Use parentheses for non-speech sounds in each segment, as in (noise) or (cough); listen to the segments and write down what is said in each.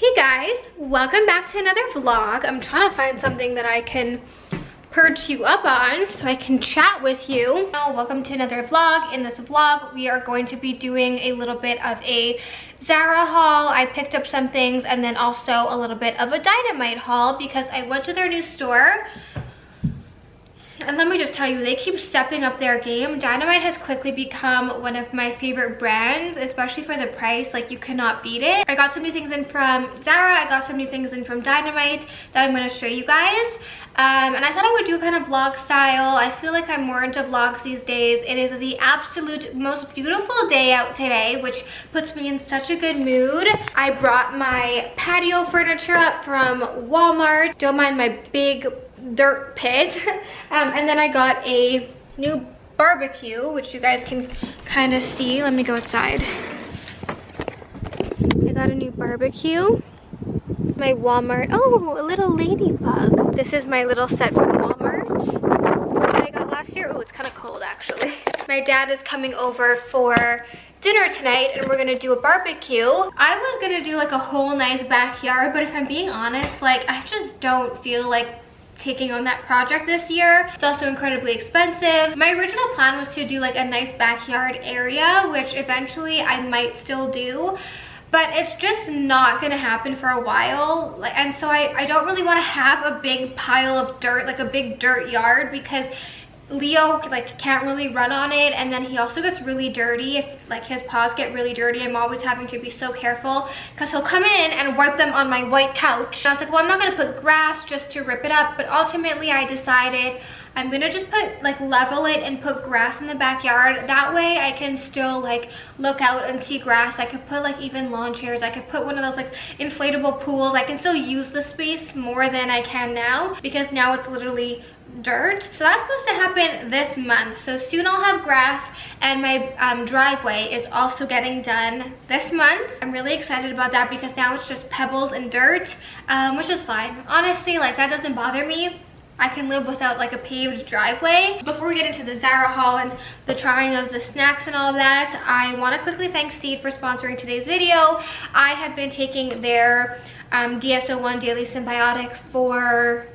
Hey guys, welcome back to another vlog. I'm trying to find something that I can perch you up on so I can chat with you. Well, welcome to another vlog. In this vlog, we are going to be doing a little bit of a Zara haul. I picked up some things and then also a little bit of a Dynamite haul because I went to their new store and let me just tell you, they keep stepping up their game. Dynamite has quickly become one of my favorite brands, especially for the price. Like, you cannot beat it. I got some new things in from Zara. I got some new things in from Dynamite that I'm going to show you guys. Um, and I thought I would do kind of vlog style. I feel like I'm more into vlogs these days. It is the absolute most beautiful day out today, which puts me in such a good mood. I brought my patio furniture up from Walmart. Don't mind my big dirt pit. (laughs) um, and then I got a new barbecue, which you guys can kind of see. Let me go outside. I got a new barbecue. My Walmart, oh, a little ladybug. This is my little set from Walmart that I got last year. Oh, it's kind of cold actually. My dad is coming over for dinner tonight and we're gonna do a barbecue. I was gonna do like a whole nice backyard, but if I'm being honest, like I just don't feel like taking on that project this year. It's also incredibly expensive. My original plan was to do like a nice backyard area, which eventually I might still do but it's just not gonna happen for a while and so I, I don't really want to have a big pile of dirt like a big dirt yard because Leo like can't really run on it and then he also gets really dirty if like his paws get really dirty I'm always having to be so careful because he'll come in and wipe them on my white couch and I was like well I'm not gonna put grass just to rip it up but ultimately I decided I'm gonna just put like level it and put grass in the backyard. That way I can still like look out and see grass. I could put like even lawn chairs. I could put one of those like inflatable pools. I can still use the space more than I can now because now it's literally dirt. So that's supposed to happen this month. So soon I'll have grass and my um, driveway is also getting done this month. I'm really excited about that because now it's just pebbles and dirt, um, which is fine. Honestly, like that doesn't bother me. I can live without like a paved driveway. Before we get into the Zara haul and the trying of the snacks and all that, I want to quickly thank Seed for sponsoring today's video. I have been taking their um, DS-01 Daily Synbiotic for,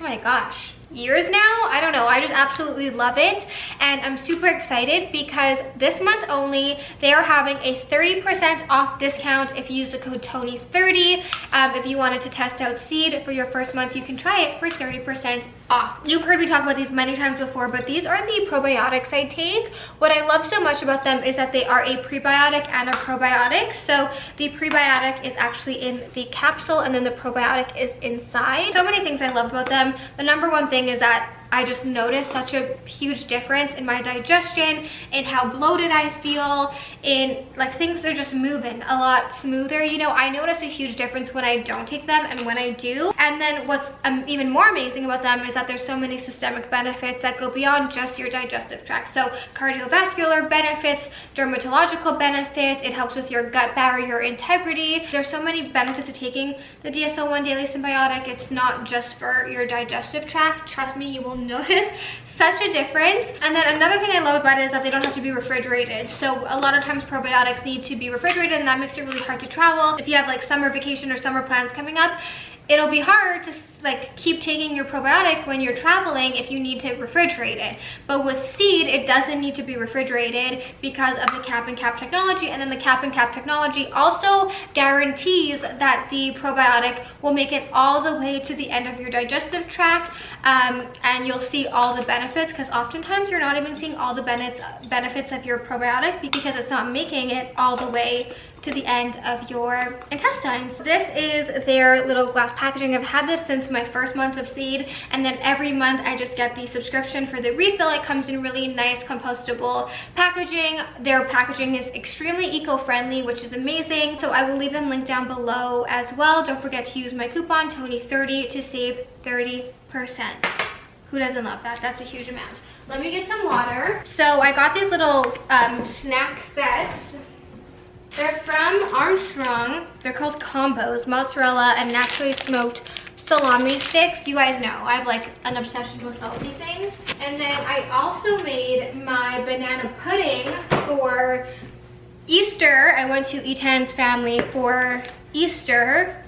oh my gosh, years now. I don't know. I just absolutely love it. And i'm super excited because this month only they are having a 30 percent off discount if you use the code tony 30 um, if you wanted to test out seed for your first month you can try it for 30 percent off. You've heard me talk about these many times before, but these are the probiotics I take. What I love so much about them is that they are a prebiotic and a probiotic. So the prebiotic is actually in the capsule and then the probiotic is inside. So many things I love about them. The number one thing is that I just noticed such a huge difference in my digestion, in how bloated I feel, in like things are just moving a lot smoother. You know, I notice a huge difference when I don't take them and when I do. And then what's um, even more amazing about them is that there's so many systemic benefits that go beyond just your digestive tract. So cardiovascular benefits, dermatological benefits, it helps with your gut barrier integrity. There's so many benefits of taking the DS-01 Daily Synbiotic. It's not just for your digestive tract. Trust me, you will notice such a difference. And then another thing I love about it is that they don't have to be refrigerated. So a lot of times probiotics need to be refrigerated and that makes it really hard to travel. If you have like summer vacation or summer plans coming up, it'll be hard to like keep taking your probiotic when you're traveling if you need to refrigerate it. But with seed, it doesn't need to be refrigerated because of the cap and cap technology. And then the cap and cap technology also guarantees that the probiotic will make it all the way to the end of your digestive tract um, and you'll see all the benefits because oftentimes you're not even seeing all the benefits benefits of your probiotic because it's not making it all the way to the end of your intestines. This is their little glass packaging. I've had this since my first month of seed and then every month I just get the subscription for the refill. It comes in really nice compostable packaging. Their packaging is extremely eco-friendly which is amazing. So I will leave them linked down below as well. Don't forget to use my coupon Tony30 to save 30%. Who doesn't love that? That's a huge amount. Let me get some water. So I got these little um, snack sets they're from Armstrong. They're called combos, mozzarella and naturally smoked salami sticks. You guys know I have like an obsession with salty things. And then I also made my banana pudding for Easter. I went to Etan's family for Easter,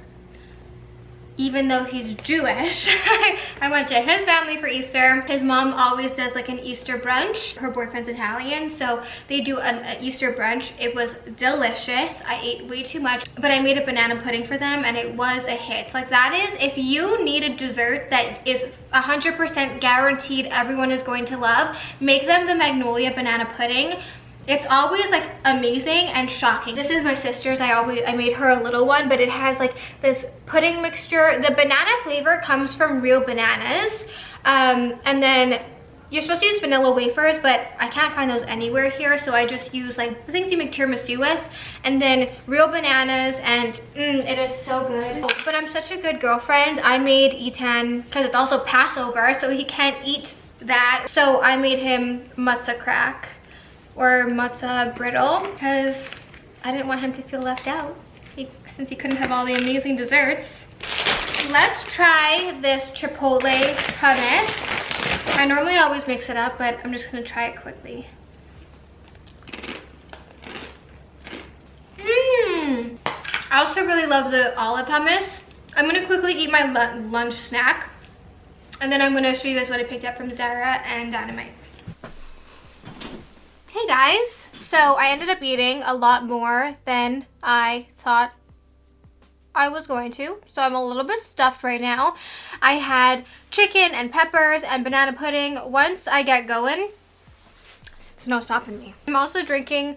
even though he's Jewish. (laughs) I went to his family for Easter. His mom always does like an Easter brunch. Her boyfriend's Italian, so they do an, Easter brunch. It was delicious. I ate way too much, but I made a banana pudding for them and it was a hit. Like that is, if you need a dessert that is 100% guaranteed everyone is going to love, make them the Magnolia banana pudding it's always like amazing and shocking. This is my sister's. I always i made her a little one but it has like this pudding mixture. The banana flavor comes from real bananas um, and then you're supposed to use vanilla wafers but i can't find those anywhere here so i just use like the things you make tiramisu with and then real bananas and mm, it is so good. But i'm such a good girlfriend. I made Ethan because it's also passover so he can't eat that. So i made him matzah crack or matzah brittle because I didn't want him to feel left out he, since he couldn't have all the amazing desserts. Let's try this chipotle hummus. I normally always mix it up, but I'm just gonna try it quickly. Mmm. I also really love the olive hummus. I'm gonna quickly eat my lunch snack and then I'm gonna show you guys what I picked up from Zara and Dynamite. Hey guys, so I ended up eating a lot more than I thought I was going to. So I'm a little bit stuffed right now. I had chicken and peppers and banana pudding. Once I get going, there's no stopping me. I'm also drinking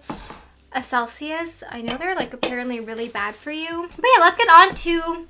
a Celsius. I know they're like apparently really bad for you. But yeah, let's get on to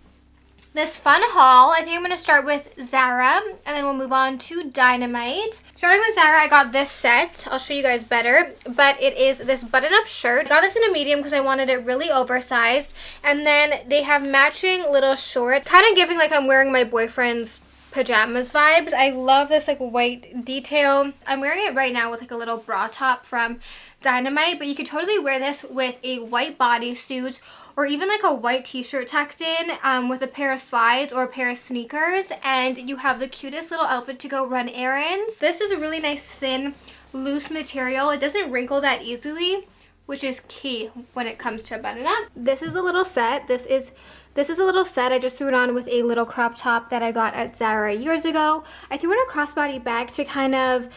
this fun haul. I think I'm going to start with Zara and then we'll move on to Dynamite. Starting with Zara, I got this set. I'll show you guys better, but it is this button-up shirt. I got this in a medium because I wanted it really oversized. And then they have matching little shorts, kind of giving like I'm wearing my boyfriend's pajamas vibes. I love this like white detail. I'm wearing it right now with like a little bra top from Dynamite, but you could totally wear this with a white bodysuit or even like a white t-shirt tucked in um, with a pair of slides or a pair of sneakers and you have the cutest little outfit to go run errands. This is a really nice thin loose material. It doesn't wrinkle that easily which is key when it comes to a button up. This is a little set. This is this is a little set. I just threw it on with a little crop top that I got at Zara years ago. I threw in a crossbody bag to kind of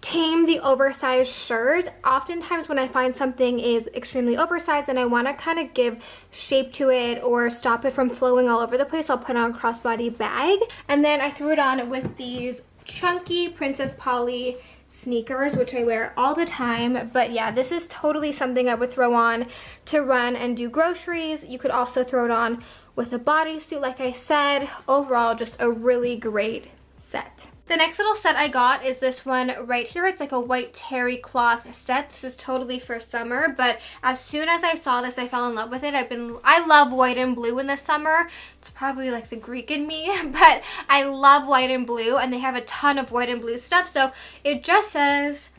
tame the oversized shirt. Oftentimes when I find something is extremely oversized and I want to kind of give shape to it or stop it from flowing all over the place, I'll put on a crossbody bag. And then I threw it on with these chunky Princess Polly sneakers which I wear all the time but yeah this is totally something I would throw on to run and do groceries you could also throw it on with a bodysuit like I said overall just a really great set the next little set I got is this one right here. It's like a white terry cloth set. This is totally for summer, but as soon as I saw this, I fell in love with it. I've been, I love white and blue in the summer. It's probably like the Greek in me, (laughs) but I love white and blue and they have a ton of white and blue stuff. So it just says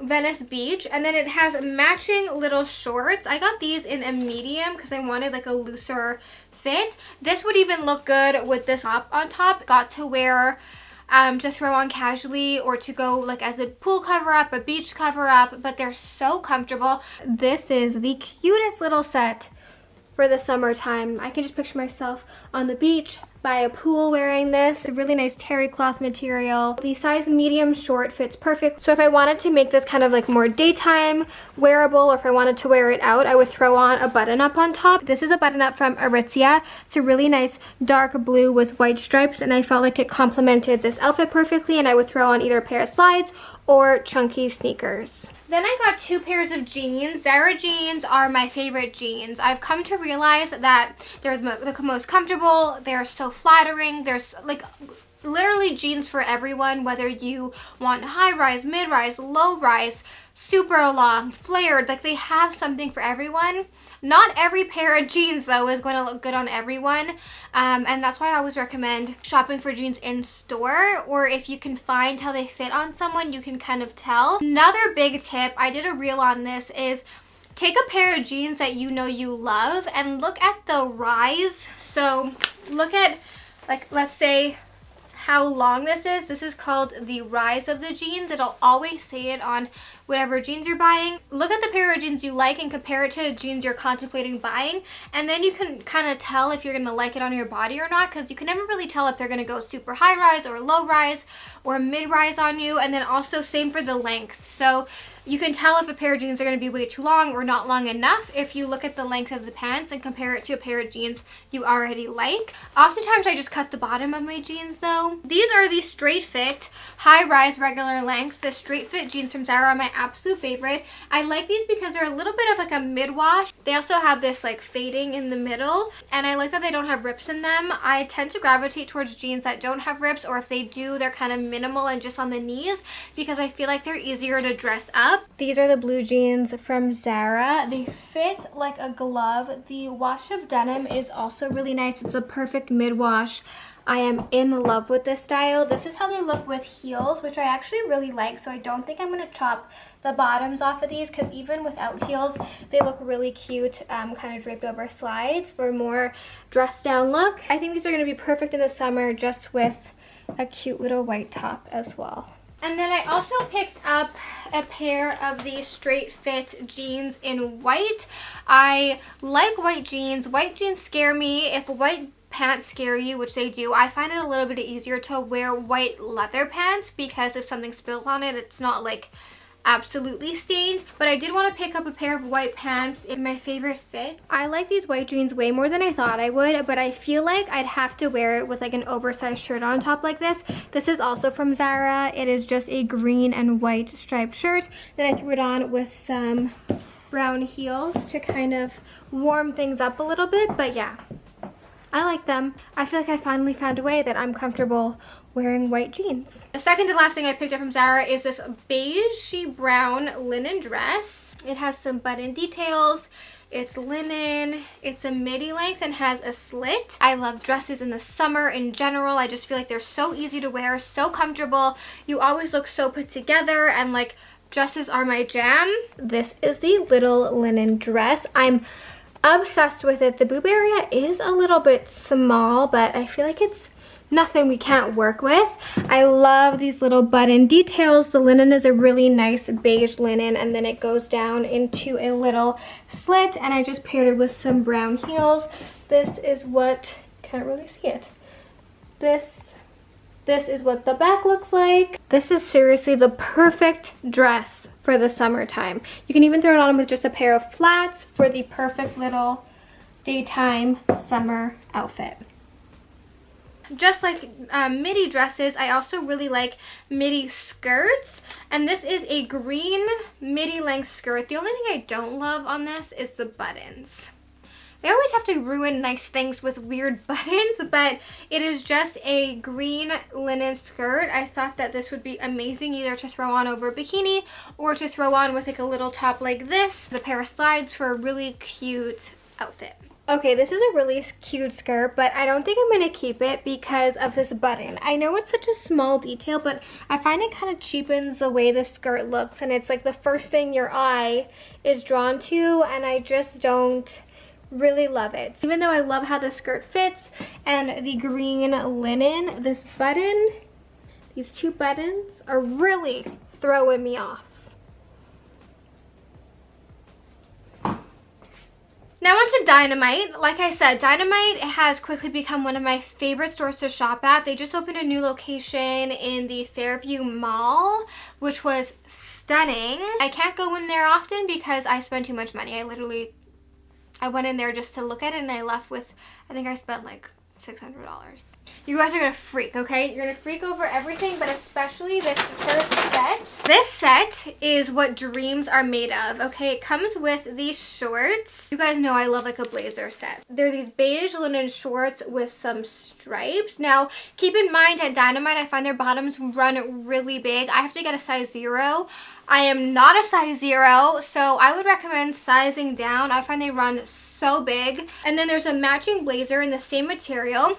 Venice Beach and then it has matching little shorts. I got these in a medium because I wanted like a looser fit. This would even look good with this top on top. Got to wear um, to throw on casually or to go like as a pool cover up, a beach cover up, but they're so comfortable. This is the cutest little set for the summertime. I can just picture myself on the beach by a pool wearing this. It's a really nice terry cloth material. The size medium short fits perfect. So if I wanted to make this kind of like more daytime wearable or if I wanted to wear it out, I would throw on a button up on top. This is a button up from Aritzia. It's a really nice dark blue with white stripes and I felt like it complemented this outfit perfectly and I would throw on either a pair of slides or chunky sneakers. Then I got two pairs of jeans. Zara jeans are my favorite jeans. I've come to realize that they're the most comfortable, they're so flattering, there's like literally jeans for everyone, whether you want high rise, mid rise, low rise, super long, flared, like they have something for everyone. Not every pair of jeans though is going to look good on everyone um, and that's why I always recommend shopping for jeans in store or if you can find how they fit on someone you can kind of tell. Another big tip, I did a reel on this, is take a pair of jeans that you know you love and look at the rise. So look at like let's say how long this is. This is called the rise of the jeans. It'll always say it on whatever jeans you're buying. Look at the pair of jeans you like and compare it to the jeans you're contemplating buying. And then you can kind of tell if you're going to like it on your body or not because you can never really tell if they're going to go super high rise or low rise or mid rise on you. And then also same for the length. So you can tell if a pair of jeans are going to be way too long or not long enough if you look at the length of the pants and compare it to a pair of jeans you already like. Oftentimes I just cut the bottom of my jeans though. These are the straight fit, high rise, regular length. The straight fit jeans from Zara are my absolute favorite. I like these because they're a little bit of like a mid wash. They also have this like fading in the middle and I like that they don't have rips in them. I tend to gravitate towards jeans that don't have rips or if they do they're kind of minimal and just on the knees because I feel like they're easier to dress up up. These are the blue jeans from Zara. They fit like a glove. The wash of denim is also really nice. It's a perfect mid-wash. I am in love with this style. This is how they look with heels, which I actually really like. So I don't think I'm going to chop the bottoms off of these because even without heels, they look really cute, um, kind of draped over slides for a more dressed down look. I think these are going to be perfect in the summer just with a cute little white top as well. And then I also picked up a pair of these straight fit jeans in white. I like white jeans. White jeans scare me. If white pants scare you, which they do, I find it a little bit easier to wear white leather pants because if something spills on it, it's not like absolutely stained but I did want to pick up a pair of white pants in my favorite fit. I like these white jeans way more than I thought I would but I feel like I'd have to wear it with like an oversized shirt on top like this. This is also from Zara. It is just a green and white striped shirt. Then I threw it on with some brown heels to kind of warm things up a little bit but yeah I like them. I feel like I finally found a way that I'm comfortable wearing white jeans. The second to last thing I picked up from Zara is this beige brown linen dress. It has some button details. It's linen, it's a midi length and has a slit. I love dresses in the summer in general. I just feel like they're so easy to wear, so comfortable. You always look so put together and like dresses are my jam. This is the little linen dress. I'm obsessed with it. The boob area is a little bit small, but I feel like it's nothing we can't work with. I love these little button details. The linen is a really nice beige linen and then it goes down into a little slit and I just paired it with some brown heels. This is what, can't really see it. This this is what the back looks like. This is seriously the perfect dress for the summertime. You can even throw it on with just a pair of flats for the perfect little daytime summer outfit. Just like um, midi dresses, I also really like midi skirts. And this is a green midi length skirt. The only thing I don't love on this is the buttons. They always have to ruin nice things with weird (laughs) buttons, but it is just a green linen skirt. I thought that this would be amazing either to throw on over a bikini or to throw on with like a little top like this. The pair of slides for a really cute outfit. Okay, this is a really cute skirt, but I don't think I'm going to keep it because of this button. I know it's such a small detail, but I find it kind of cheapens the way the skirt looks, and it's like the first thing your eye is drawn to, and I just don't really love it. Even though I love how the skirt fits and the green linen, this button, these two buttons are really throwing me off. Now on to Dynamite. Like I said, Dynamite has quickly become one of my favorite stores to shop at. They just opened a new location in the Fairview Mall, which was stunning. I can't go in there often because I spend too much money. I literally I went in there just to look at it and I left with, I think I spent like $600. You guys are going to freak, okay? You're going to freak over everything, but especially this first set. This set is what dreams are made of, okay? It comes with these shorts. You guys know I love like a blazer set. They're these beige linen shorts with some stripes. Now, keep in mind at Dynamite, I find their bottoms run really big. I have to get a size zero. I am not a size zero, so I would recommend sizing down. I find they run so big. And then there's a matching blazer in the same material.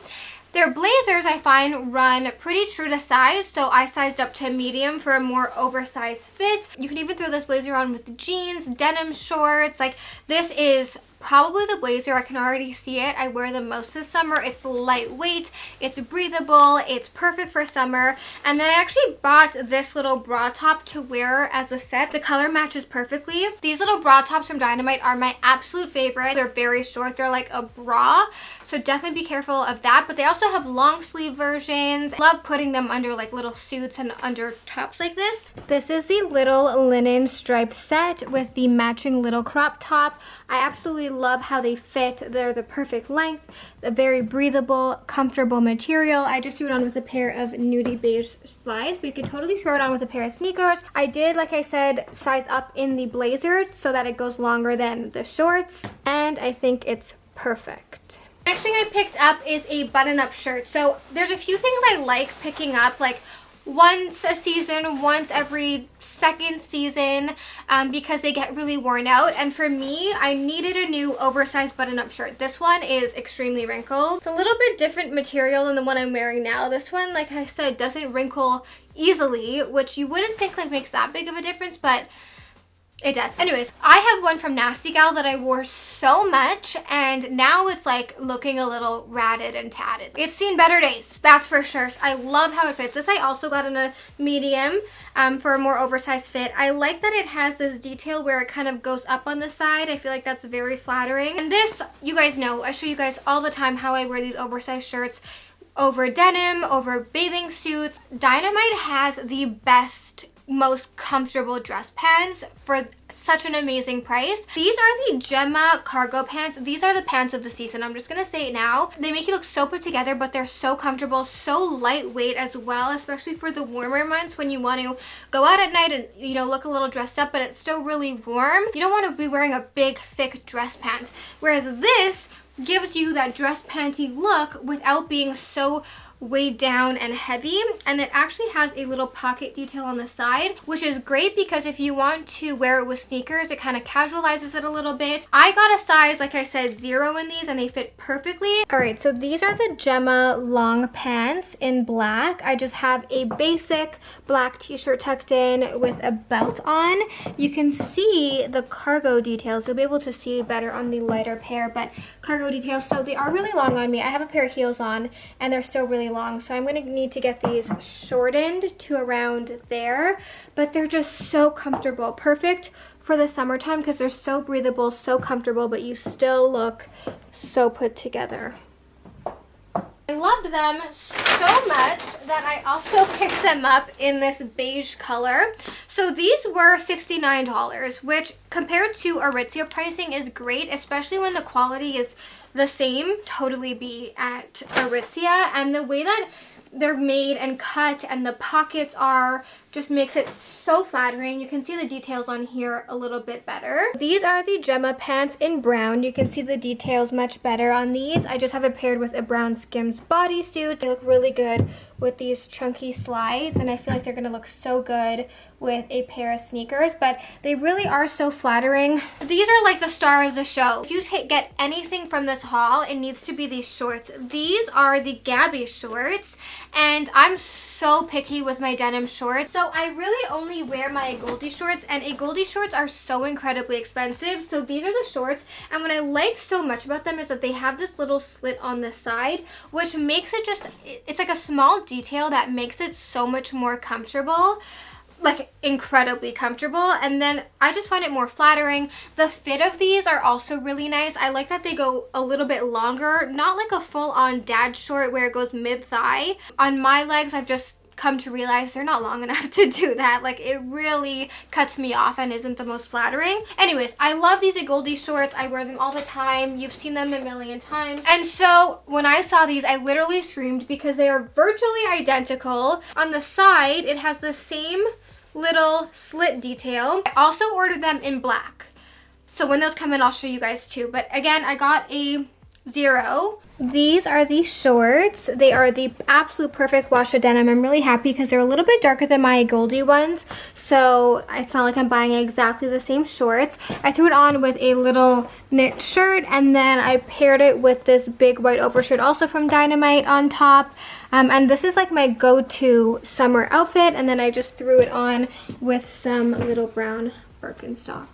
Their blazers, I find, run pretty true to size, so I sized up to medium for a more oversized fit. You can even throw this blazer on with jeans, denim shorts. Like, this is probably the blazer. I can already see it. I wear them most this summer. It's lightweight, it's breathable, it's perfect for summer. And then I actually bought this little bra top to wear as a set. The color matches perfectly. These little bra tops from Dynamite are my absolute favorite. They're very short. They're like a bra. So definitely be careful of that. But they also have long sleeve versions. Love putting them under like little suits and under tops like this. This is the little linen striped set with the matching little crop top. I absolutely love how they fit. They're the perfect length, a very breathable, comfortable material. I just threw it on with a pair of nudie beige slides, but you could totally throw it on with a pair of sneakers. I did, like I said, size up in the blazer so that it goes longer than the shorts, and I think it's perfect. Next thing I picked up is a button-up shirt. So there's a few things I like picking up, like once a season, once every second season um, because they get really worn out. And for me, I needed a new oversized button-up shirt. This one is extremely wrinkled. It's a little bit different material than the one I'm wearing now. This one, like I said, doesn't wrinkle easily, which you wouldn't think like makes that big of a difference, but it does. Anyways, I have one from Nasty Gal that I wore so much and now it's like looking a little ratted and tatted. It's seen better days, that's for sure. I love how it fits. This I also got in a medium um, for a more oversized fit. I like that it has this detail where it kind of goes up on the side. I feel like that's very flattering. And this, you guys know, I show you guys all the time how I wear these oversized shirts over denim, over bathing suits. Dynamite has the best most comfortable dress pants for such an amazing price. These are the Gemma cargo pants. These are the pants of the season. I'm just gonna say it now. They make you look so put together, but they're so comfortable, so lightweight as well, especially for the warmer months when you want to go out at night and, you know, look a little dressed up, but it's still really warm. You don't want to be wearing a big, thick dress pant. Whereas this gives you that dress panty look without being so weighed down and heavy and it actually has a little pocket detail on the side which is great because if you want to wear it with sneakers it kind of casualizes it a little bit. I got a size like i said zero in these and they fit perfectly. All right so these are the gemma long pants in black. I just have a basic black t-shirt tucked in with a belt on. You can see the cargo details. You'll be able to see better on the lighter pair but cargo details. So they are really long on me. I have a pair of heels on and they're still really long. So I'm going to need to get these shortened to around there. But they're just so comfortable. Perfect for the summertime because they're so breathable, so comfortable, but you still look so put together. I loved them so much that I also (laughs) picked them up in this beige color. So these were $69, which compared to Aritzia pricing is great, especially when the quality is the same totally be at Aritzia. And the way that they're made and cut and the pockets are just makes it so flattering. You can see the details on here a little bit better. These are the Gemma pants in brown. You can see the details much better on these. I just have it paired with a brown Skims bodysuit. They look really good with these chunky slides and I feel like they're going to look so good with a pair of sneakers but they really are so flattering. These are like the star of the show. If you get anything from this haul it needs to be these shorts. These are the Gabby shorts and I'm so picky with my denim shorts. So I really only wear my Goldie shorts and Goldie shorts are so incredibly expensive. So these are the shorts and what I like so much about them is that they have this little slit on the side which makes it just, it's like a small detail that makes it so much more comfortable like incredibly comfortable and then I just find it more flattering. The fit of these are also really nice. I like that they go a little bit longer, not like a full-on dad short where it goes mid-thigh. On my legs, I've just come to realize they're not long enough (laughs) to do that. Like it really cuts me off and isn't the most flattering. Anyways, I love these Goldie shorts. I wear them all the time. You've seen them a million times. And so when I saw these, I literally screamed because they are virtually identical. On the side, it has the same little slit detail. I also ordered them in black. So when those come in, I'll show you guys too. But again, I got a zero. These are the shorts. They are the absolute perfect wash of denim. I'm really happy because they're a little bit darker than my Goldie ones. So it's not like I'm buying exactly the same shorts. I threw it on with a little knit shirt and then I paired it with this big white overshirt also from Dynamite on top. Um, and this is like my go-to summer outfit and then I just threw it on with some little brown Birkenstocks.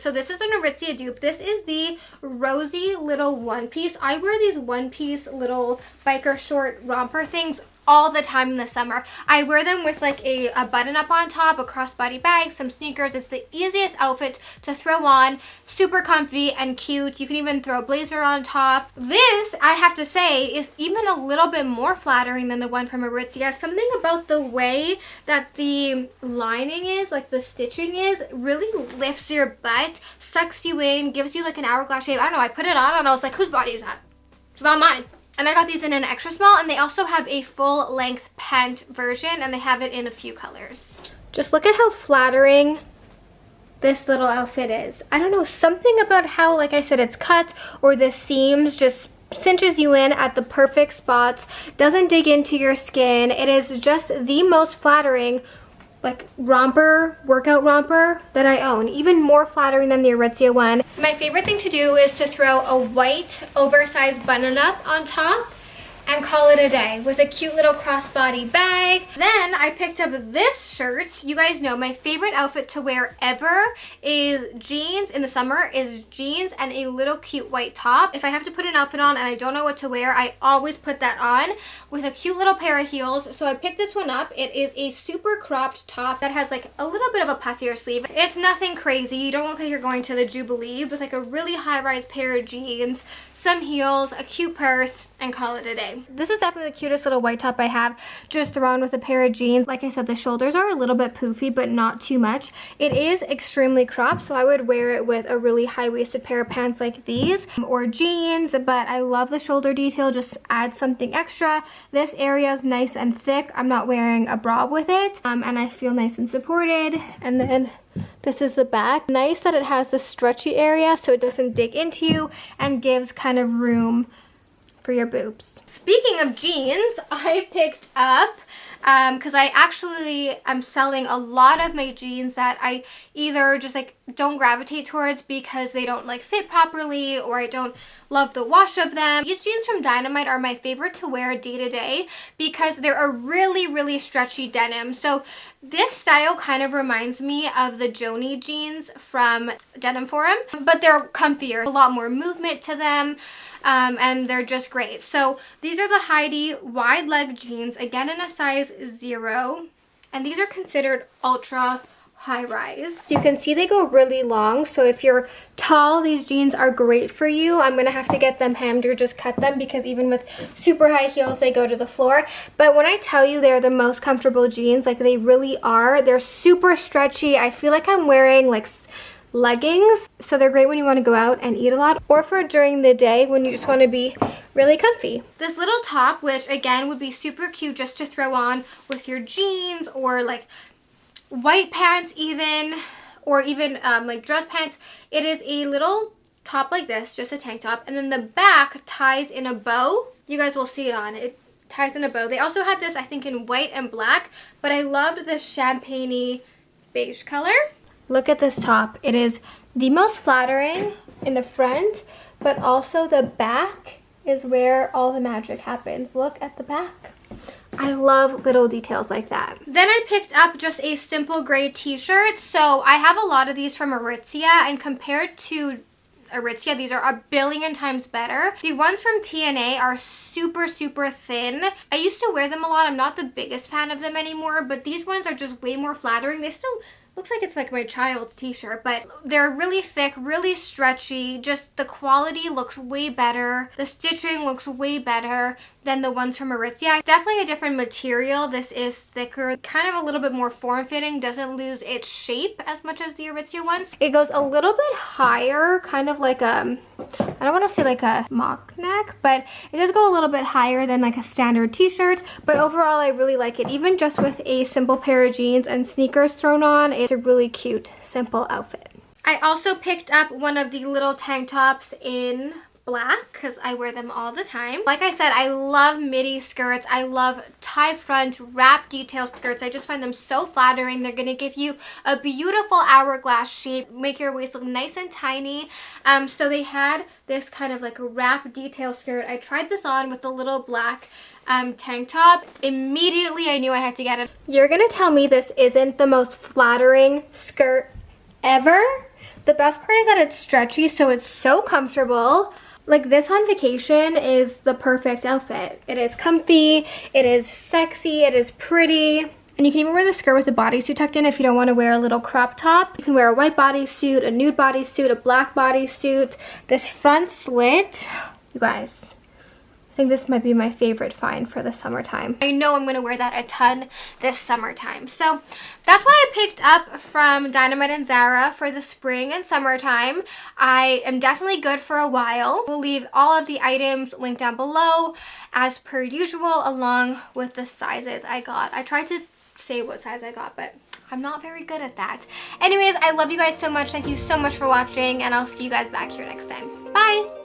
So this is an Aritzia dupe. This is the rosy little one piece. I wear these one piece little biker short romper things all the time in the summer. I wear them with like a, a button up on top, a crossbody bag, some sneakers. It's the easiest outfit to throw on, super comfy and cute. You can even throw a blazer on top. This, I have to say, is even a little bit more flattering than the one from Aritzia. Something about the way that the lining is, like the stitching is, really lifts your butt, sucks you in, gives you like an hourglass shape. I don't know, I put it on and I was like, whose body is that? It's not mine. And I got these in an extra small and they also have a full length pant version and they have it in a few colors. Just look at how flattering this little outfit is. I don't know, something about how, like I said, it's cut or the seams just cinches you in at the perfect spots, doesn't dig into your skin. It is just the most flattering like romper, workout romper that I own. Even more flattering than the Aritzia one. My favorite thing to do is to throw a white oversized button up on top and call it a day with a cute little crossbody bag. Then I picked up this shirt. You guys know my favorite outfit to wear ever is jeans in the summer is jeans and a little cute white top. If I have to put an outfit on and I don't know what to wear, I always put that on with a cute little pair of heels. So I picked this one up. It is a super cropped top that has like a little bit of a puffier sleeve. It's nothing crazy. You don't look like you're going to the Jubilee with like a really high-rise pair of jeans, some heels, a cute purse, and call it a day. This is definitely the cutest little white top I have, just thrown with a pair of jeans. Like I said, the shoulders are a little bit poofy, but not too much. It is extremely cropped, so I would wear it with a really high-waisted pair of pants like these, or jeans, but I love the shoulder detail, just add something extra. This area is nice and thick. I'm not wearing a bra with it, um, and I feel nice and supported. And then this is the back. Nice that it has the stretchy area so it doesn't dig into you and gives kind of room for your boobs. Speaking of jeans, I picked up because um, I actually am selling a lot of my jeans that I either just like don't gravitate towards because they don't like fit properly or I don't love the wash of them. These jeans from Dynamite are my favorite to wear day to day because they're a really, really stretchy denim. So this style kind of reminds me of the Joni jeans from Denim Forum, but they're comfier, a lot more movement to them um, and they're just great. So these are the Heidi wide leg jeans, again in a size zero, and these are considered ultra high rise. You can see they go really long, so if you're tall, these jeans are great for you. I'm gonna have to get them hemmed or just cut them because even with super high heels, they go to the floor. But when I tell you they're the most comfortable jeans, like they really are, they're super stretchy. I feel like I'm wearing like leggings. So they're great when you want to go out and eat a lot or for during the day when you just want to be really comfy. This little top, which again would be super cute just to throw on with your jeans or like white pants even or even um, like dress pants. It is a little top like this, just a tank top. And then the back ties in a bow. You guys will see it on. It ties in a bow. They also had this, I think, in white and black, but I loved this champagne beige color. Look at this top. It is the most flattering in the front, but also the back is where all the magic happens. Look at the back. I love little details like that. Then I picked up just a simple gray t-shirt. So I have a lot of these from Aritzia and compared to Aritzia. These are a billion times better. The ones from TNA are super, super thin. I used to wear them a lot. I'm not the biggest fan of them anymore, but these ones are just way more flattering. They still looks like it's like my child's t-shirt but they're really thick really stretchy. Just the quality looks way better. The stitching looks way better than the ones from Aritzia. It's definitely a different material. This is thicker, kind of a little bit more form-fitting, doesn't lose its shape as much as the Aritzia ones. It goes a little bit higher, kind of like a, I don't want to say like a mock neck, but it does go a little bit higher than like a standard t-shirt, but overall I really like it. Even just with a simple pair of jeans and sneakers thrown on, it's a really cute, simple outfit. I also picked up one of the little tank tops in black because I wear them all the time. Like I said, I love midi skirts. I love tie front wrap detail skirts. I just find them so flattering. They're going to give you a beautiful hourglass shape, make your waist look nice and tiny. Um, so they had this kind of like wrap detail skirt. I tried this on with the little black um, tank top. Immediately I knew I had to get it. You're going to tell me this isn't the most flattering skirt ever? The best part is that it's stretchy, so it's so comfortable. Like this on vacation is the perfect outfit. It is comfy, it is sexy, it is pretty. And you can even wear the skirt with the bodysuit tucked in if you don't want to wear a little crop top. You can wear a white bodysuit, a nude bodysuit, a black bodysuit. This front slit, you guys, think this might be my favorite find for the summertime. I know I'm going to wear that a ton this summertime. So that's what I picked up from Dynamite and Zara for the spring and summertime. I am definitely good for a while. We'll leave all of the items linked down below as per usual along with the sizes I got. I tried to say what size I got, but I'm not very good at that. Anyways, I love you guys so much. Thank you so much for watching, and I'll see you guys back here next time. Bye!